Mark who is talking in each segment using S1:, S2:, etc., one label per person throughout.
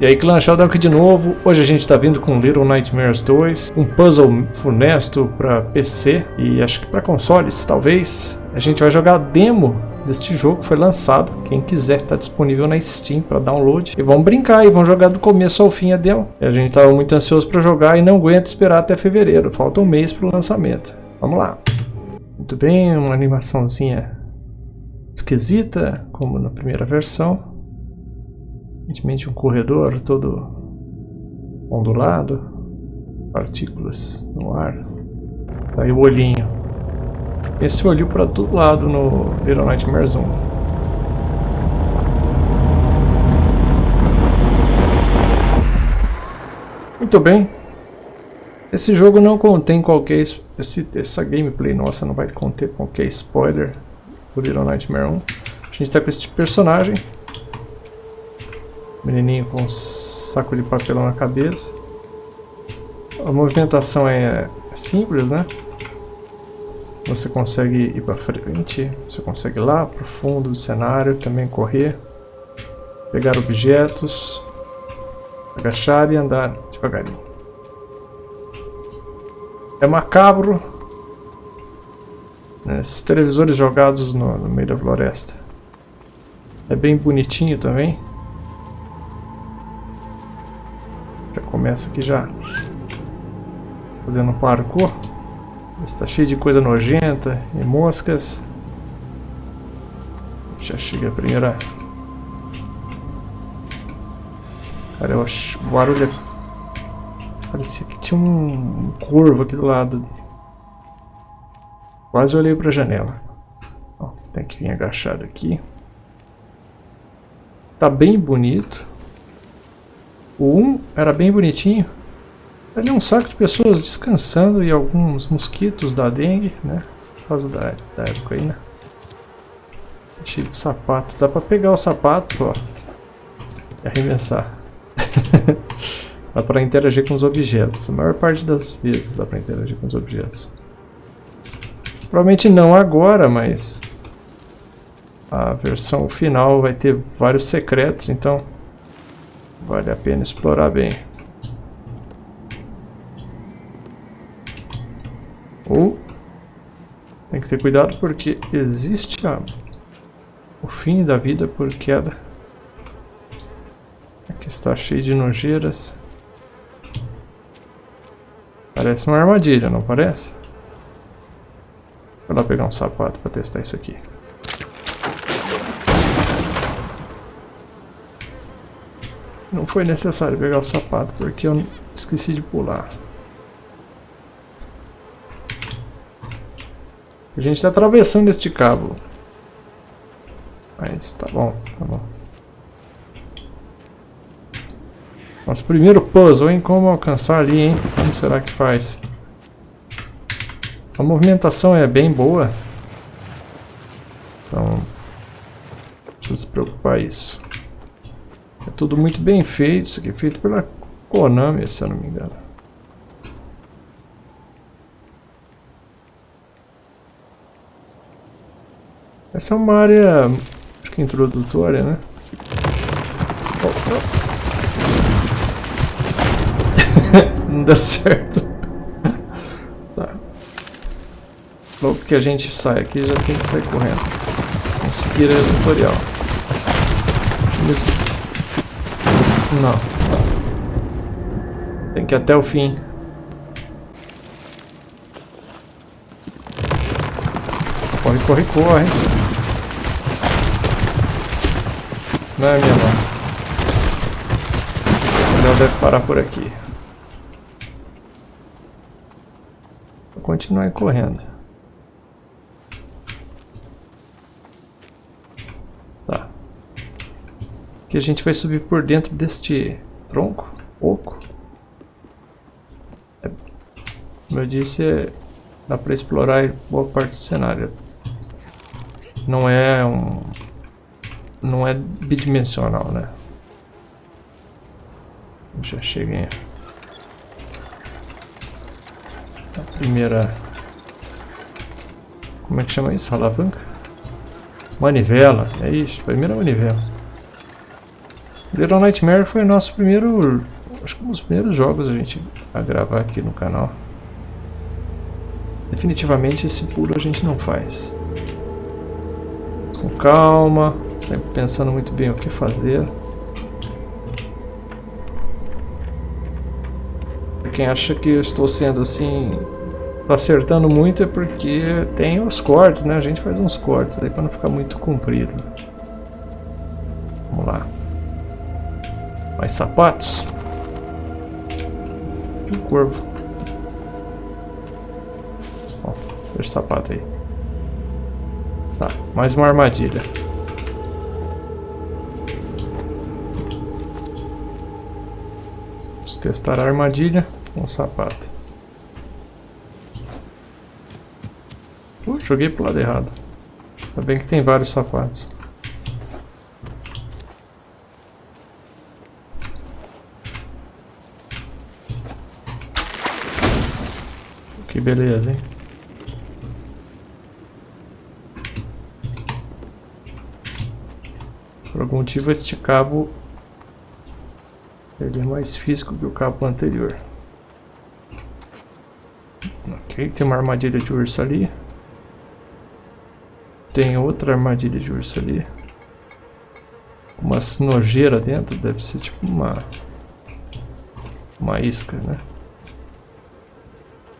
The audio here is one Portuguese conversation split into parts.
S1: E aí Clã Sheldon de novo, hoje a gente está vindo com Little Nightmares 2, um puzzle funesto para PC e acho que para consoles, talvez. A gente vai jogar a demo deste jogo, foi lançado, quem quiser está disponível na Steam para download. E vamos brincar e vamos jogar do começo ao fim a demo. E a gente estava muito ansioso para jogar e não aguenta esperar até fevereiro, falta um mês para o lançamento. Vamos lá. Muito bem, uma animaçãozinha esquisita, como na primeira versão. Aparentemente um corredor todo ondulado, partículas no ar. Tá aí o olhinho. Esse olho para todo lado no Little Nightmares 1. Muito bem. Esse jogo não contém qualquer... Esse, essa gameplay nossa não vai conter qualquer spoiler do Little Nightmare 1. A gente está com este personagem Menininho com um saco de papelão na cabeça. A movimentação é simples, né? Você consegue ir para frente, você consegue ir lá para o fundo do cenário, também correr, pegar objetos, agachar e andar devagarinho. É macabro, né? esses televisores jogados no, no meio da floresta. É bem bonitinho também. Começa aqui já fazendo um parkour. Está cheio de coisa nojenta e moscas. Já chega a primeira. Cara, eu acho. O barulho é... Parecia que tinha um corvo aqui do lado. Quase olhei para a janela. Ó, tem que vir agachado aqui. Tá bem bonito. O 1 era bem bonitinho. Ali é um saco de pessoas descansando e alguns mosquitos da dengue, né? Por causa da, da época aí, né? Cheio de sapato. Dá pra pegar o sapato, ó. E arremessar. dá pra interagir com os objetos. A maior parte das vezes dá pra interagir com os objetos. Provavelmente não agora, mas... A versão final vai ter vários secretos, então Vale a pena explorar bem. Ou tem que ter cuidado porque existe a, o fim da vida por queda. Aqui está cheio de nojeiras. Parece uma armadilha, não parece? Vou lá pegar um sapato para testar isso aqui. Não foi necessário pegar o sapato, porque eu esqueci de pular. A gente está atravessando este cabo. Mas tá bom, tá bom. Nosso primeiro puzzle, hein? Como alcançar ali, hein? Como será que faz? A movimentação é bem boa. Então, não precisa se preocupar isso. Tudo muito bem feito, isso aqui é feito pela Konami, se eu não me engano. Essa é uma área, acho que introdutória, né? Oh, oh. não deu certo. tá. Logo que a gente sai aqui, já tem que sair correndo. Vamos seguir o tutorial. Vamos não. Tem que ir até o fim. Corre, corre, corre. Não é minha nossa. Melhor deve parar por aqui. Vou continuar correndo. Que a gente vai subir por dentro deste tronco oco. É, como eu disse, é, dá para explorar boa parte do cenário. Não é um não é bidimensional, né? Já cheguei. A primeira como é que chama isso? Alavanca? Manivela, é isso, primeira manivela. Little Nightmare foi nosso primeiro... Acho que um dos primeiros jogos a gente a gravar aqui no canal. Definitivamente esse pulo a gente não faz. Com calma, sempre pensando muito bem o que fazer. Quem acha que eu estou sendo assim, acertando muito é porque tem os cortes, né? A gente faz uns cortes aí para não ficar muito comprido. Vamos lá. Mais sapatos. Um corvo. Ó, deixa o sapato aí. Tá, mais uma armadilha. Vamos testar a armadilha com o sapato. Uh, joguei pro lado errado. Ainda bem que tem vários sapatos. Beleza, hein? Por algum motivo este cabo ele é mais físico que o cabo anterior. Ok, tem uma armadilha de urso ali. Tem outra armadilha de urso ali. Uma nojeira dentro, deve ser tipo uma... Uma isca, né?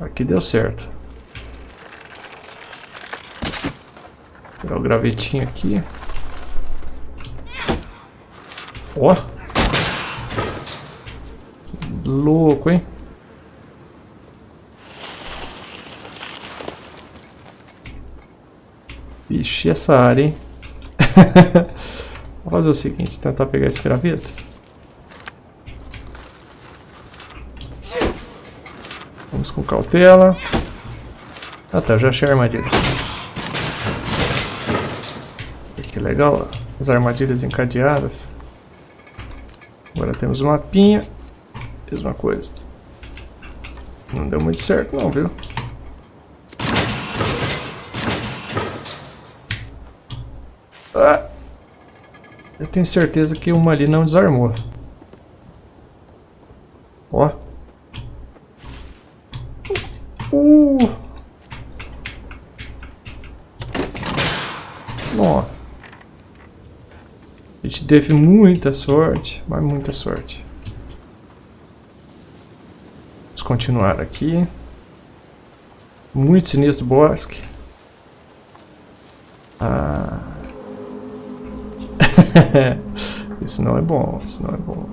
S1: Aqui deu certo. Vou pegar o gravetinho aqui. Ó! Louco, hein? Vixe, essa área, hein? Vou fazer o seguinte, tentar pegar esse graveto. Vamos com cautela. Ah tá, já achei a armadilha. Que legal, as armadilhas encadeadas. Agora temos o mapinha. Mesma coisa. Não deu muito certo não, viu? Ah! Eu tenho certeza que uma ali não desarmou. Ó. Uh! Ó. A gente teve muita sorte, mas muita sorte. Vamos continuar aqui. Muito sinistro bosque. Ah. isso não é bom, isso não é bom.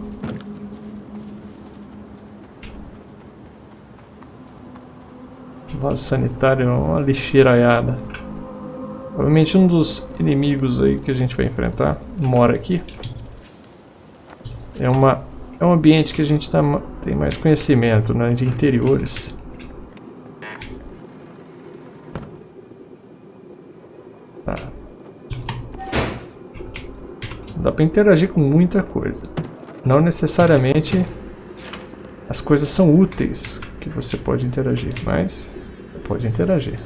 S1: Vaso sanitário é uma lixeiraiada. Provavelmente um dos inimigos aí que a gente vai enfrentar mora aqui. É, uma, é um ambiente que a gente tá, tem mais conhecimento, né, de interiores. Tá. Dá para interagir com muita coisa. Não necessariamente as coisas são úteis que você pode interagir, mas pode interagir.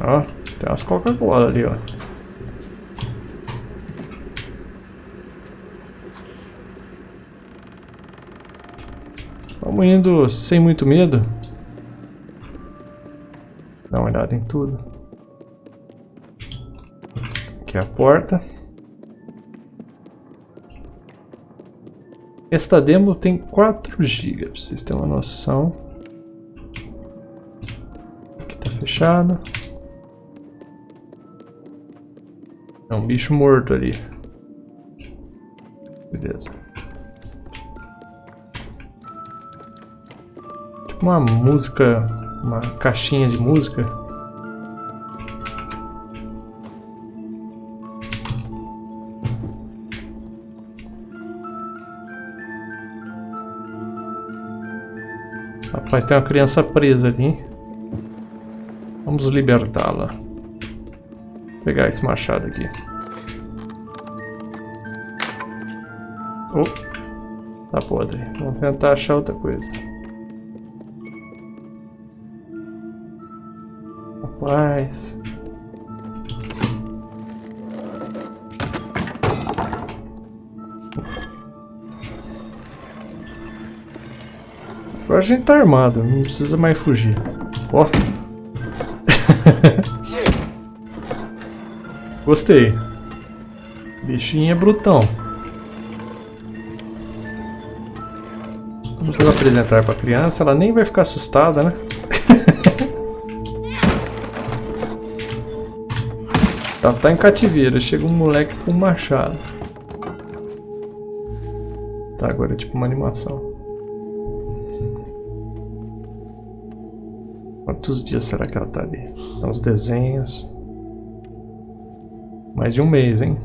S1: Ó, tem umas Coca-Cola ali, ó. Vamos indo sem muito medo. Dá uma olhada em tudo. Aqui é a porta. Esta demo tem 4 GB, pra vocês terem uma noção. Aqui tá fechado. É um bicho morto ali. Beleza. Tipo uma música, uma caixinha de música. Rapaz, tem uma criança presa ali. Vamos libertá-la pegar esse machado aqui. Oh, tá podre. Vamos tentar achar outra coisa. Rapaz. Agora a gente tá armado, não precisa mais fugir. Ó. Oh. Gostei. Bichinho é brutão. Vamos apresentar para a criança, ela nem vai ficar assustada, né? tá, tá em cativeiro, chega um moleque com um machado. Tá, agora é tipo uma animação. Quantos dias será que ela tá ali? Então, os desenhos. Mais de um mês, hein?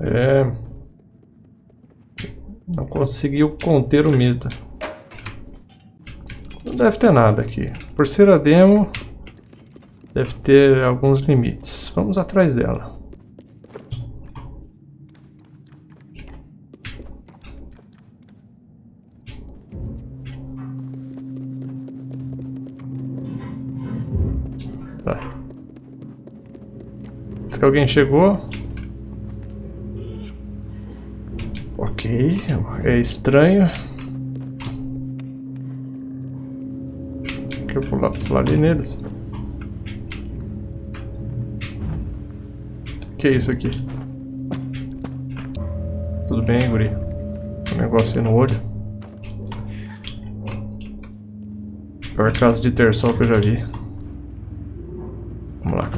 S1: É... Não conseguiu conter o medo. Não deve ter nada aqui. Por ser a demo, deve ter alguns limites. Vamos atrás dela. Tá. Diz que alguém chegou. Ok, é estranho. Deixa eu pular, pular ali neles. Que é isso aqui? Tudo bem, guri? Um negócio aí no olho. Pior caso de ter sol que eu já vi. Vamos lá.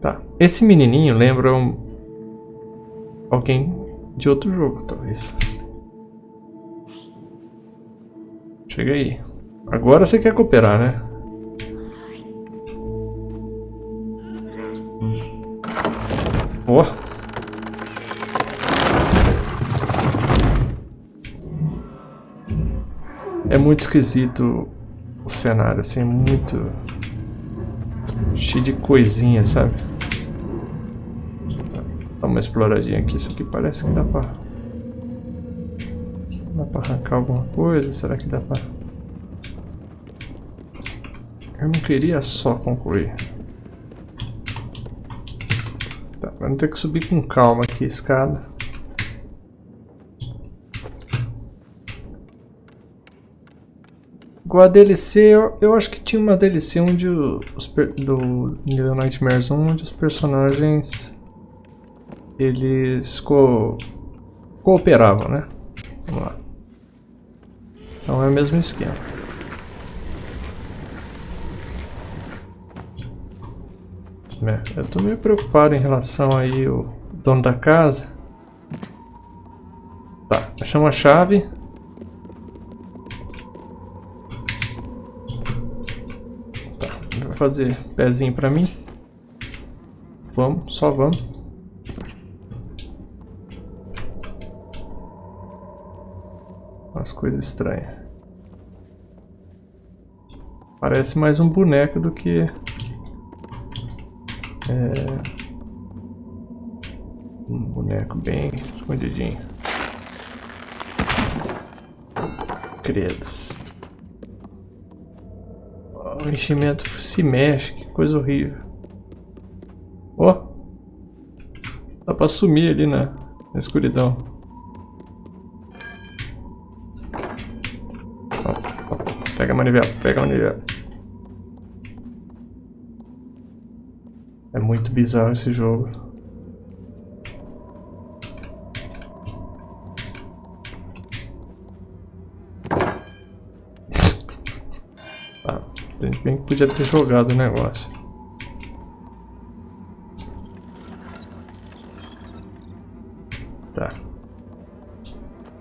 S1: Tá. Esse menininho lembra um... alguém de outro jogo, talvez. Chega aí. Agora você quer cooperar, né? Muito esquisito o cenário, assim, é muito cheio de coisinha, sabe? Dá uma exploradinha aqui, isso aqui parece que dá pra... Dá pra arrancar alguma coisa, será que dá pra... Eu não queria só concluir. Tá, vamos ter que subir com calma aqui a escada. Igual a DLC, eu, eu, acho que tinha uma DLC onde os, do Little Nightmares 1, onde os personagens eles co cooperavam, né? Vamos lá. Então é o mesmo esquema. É, eu tô meio preocupado em relação aí o dono da casa. Tá, achamos a chave. Fazer pezinho pra mim. Vamos, só vamos. Umas coisas estranhas. Parece mais um boneco do que... É... Um boneco bem escondidinho. Credos o enchimento se mexe, que coisa horrível. Ó! Oh, dá pra sumir ali na, na escuridão. Pega a manivela, pega a manivela. É muito bizarro esse jogo. Bem que podia ter jogado o negócio. Tá.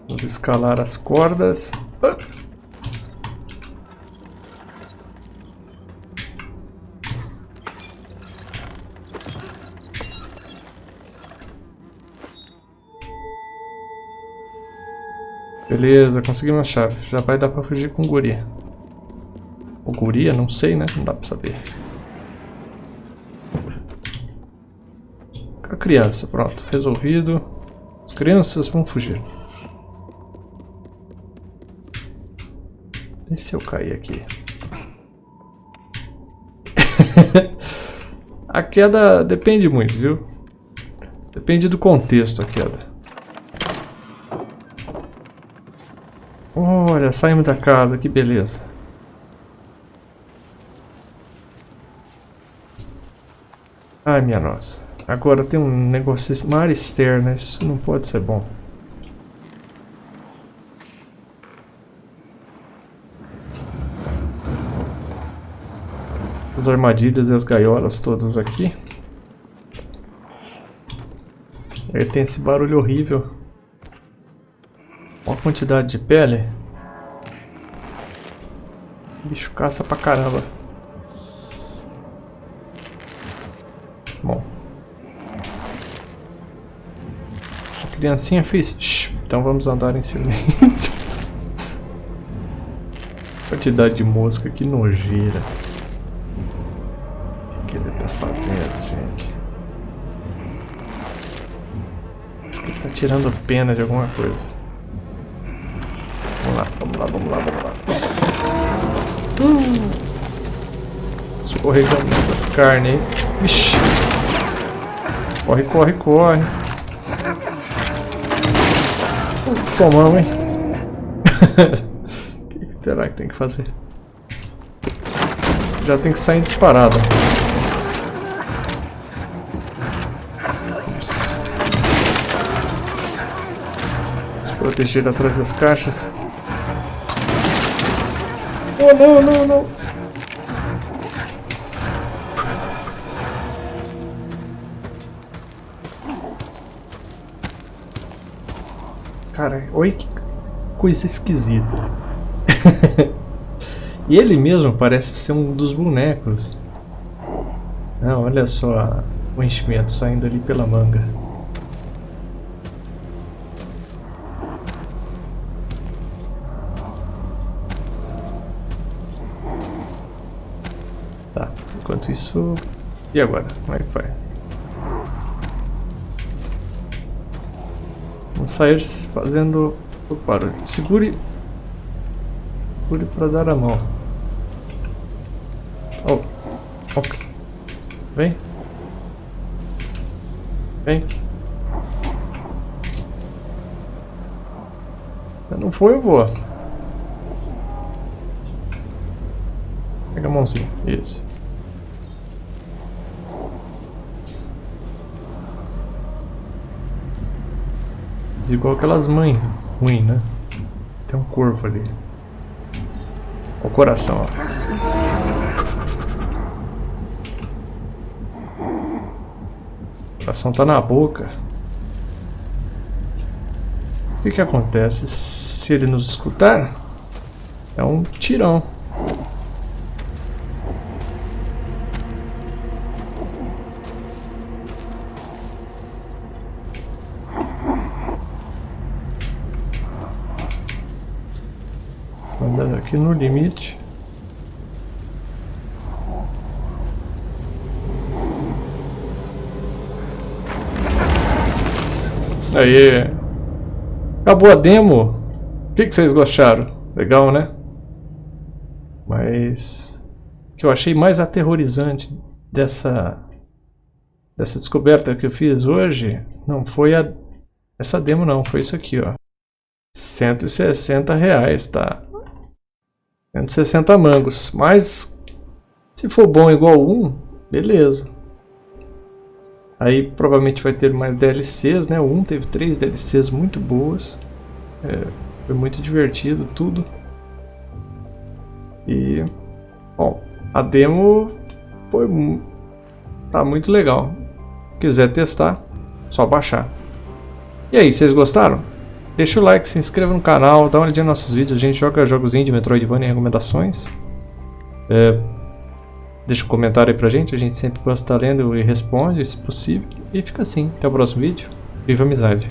S1: Vamos escalar as cordas. Ah. Beleza, conseguimos a chave. Já vai dar pra fugir com o guri. Ou guria, não sei, né? Não dá pra saber. A criança, pronto, resolvido. As crianças vão fugir. E se eu cair aqui? a queda depende muito, viu? Depende do contexto a queda. Olha, saímos da casa, que beleza. Ai, minha nossa. Agora tem um negócio mar externa, isso não pode ser bom. As armadilhas e as gaiolas todas aqui. Aí tem esse barulho horrível. Olha a quantidade de pele. O bicho caça pra caramba. Bom. A criancinha fez... Shhh, então vamos andar em silêncio. quantidade de mosca, que nojeira. O que ele tá fazendo, gente? Acho que ele tá tirando pena de alguma coisa. Vamos lá, vamos lá, vamos lá, vamos lá. Escorregando essas carnes aí. Vixe. Corre, corre, corre. Tomamos, hein? O que será que tem que fazer? Já tem que sair disparado. Se proteger atrás das caixas. Oh, não, não, não. Coisa esquisita. e ele mesmo parece ser um dos bonecos. Não, olha só o enchimento saindo ali pela manga. Enquanto isso... E agora? Como é que? Vamos sair fazendo barulho. Segure... Segure para dar a mão. Oh. Ok. Vem. Vem. Não foi, eu vou. Pega a mãozinha. Isso. igual aquelas mães ruins, né? Tem um corpo ali. O coração, ó. O coração tá na boca. O que que acontece se ele nos escutar? É um tirão. Andando aqui no limite. Aí. Acabou a demo. O que, que vocês gostaram? Legal, né? Mas o que eu achei mais aterrorizante dessa dessa descoberta que eu fiz hoje não foi a essa demo não, foi isso aqui, ó. 160 reais, tá? 160 mangos. Mas se for bom igual 1, beleza. Aí provavelmente vai ter mais DLCs, né? O 1 teve 3 DLCs muito boas. É, foi muito divertido tudo. E bom, a demo foi tá muito legal. Quiser testar, só baixar. E aí, vocês gostaram? Deixa o like, se inscreva no canal, dá uma olhadinha nos nossos vídeos, a gente joga jogos indie, Metroidvania e recomendações. É, deixa um comentário aí pra gente, a gente sempre gosta de estar lendo e responde, se possível. E fica assim, até o próximo vídeo. Viva a amizade!